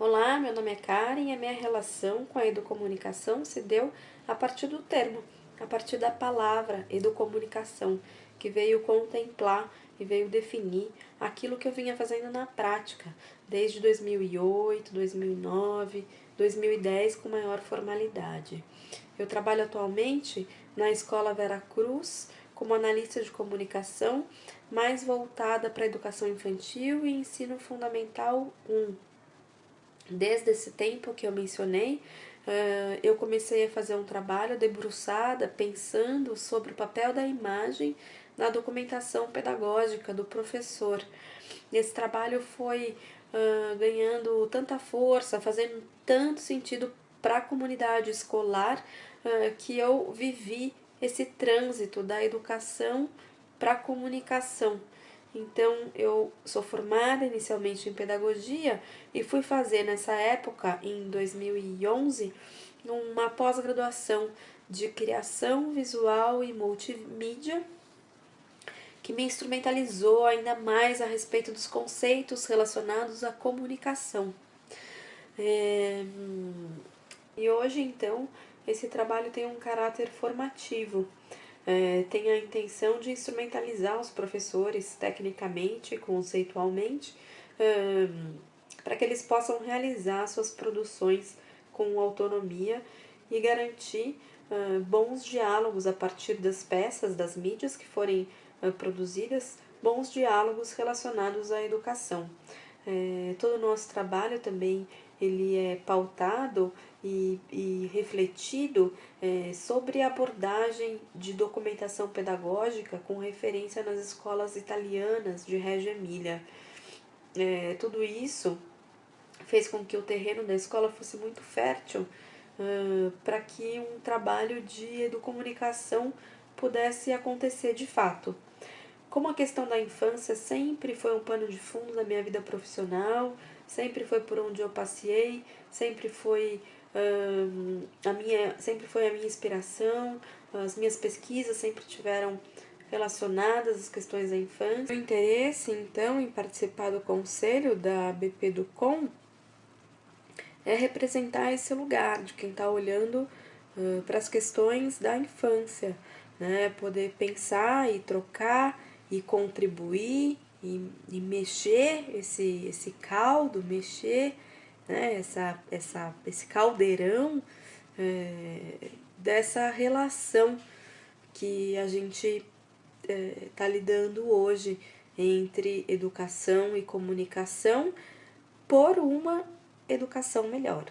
Olá, meu nome é Karen e a minha relação com a educomunicação se deu a partir do termo, a partir da palavra educomunicação, que veio contemplar e veio definir aquilo que eu vinha fazendo na prática, desde 2008, 2009, 2010 com maior formalidade. Eu trabalho atualmente na Escola Vera Cruz como analista de comunicação, mais voltada para a educação infantil e ensino fundamental 1, Desde esse tempo que eu mencionei, eu comecei a fazer um trabalho debruçada, pensando sobre o papel da imagem na documentação pedagógica do professor. Esse trabalho foi ganhando tanta força, fazendo tanto sentido para a comunidade escolar, que eu vivi esse trânsito da educação para a comunicação. Então, eu sou formada inicialmente em pedagogia e fui fazer nessa época, em 2011, uma pós-graduação de criação visual e multimídia, que me instrumentalizou ainda mais a respeito dos conceitos relacionados à comunicação. É... E hoje, então, esse trabalho tem um caráter formativo é, tem a intenção de instrumentalizar os professores tecnicamente, conceitualmente, para que eles possam realizar suas produções com autonomia e garantir uh, bons diálogos a partir das peças, das mídias que forem uh, produzidas, bons diálogos relacionados à educação. É, todo o nosso trabalho também ele é pautado e, e refletido é, sobre a abordagem de documentação pedagógica com referência nas escolas italianas de Reggio Emília. É, tudo isso fez com que o terreno da escola fosse muito fértil uh, para que um trabalho de educomunicação pudesse acontecer de fato. Como a questão da infância sempre foi um pano de fundo da minha vida profissional, sempre foi por onde eu passei, sempre foi hum, a minha, sempre foi a minha inspiração, as minhas pesquisas sempre tiveram relacionadas às questões da infância. O interesse, então, em participar do conselho da BP do Com é representar esse lugar de quem está olhando uh, para as questões da infância, né? poder pensar e trocar e contribuir e, e mexer esse, esse caldo, mexer né, essa, essa, esse caldeirão é, dessa relação que a gente está é, tá lidando hoje entre educação e comunicação por uma educação melhor.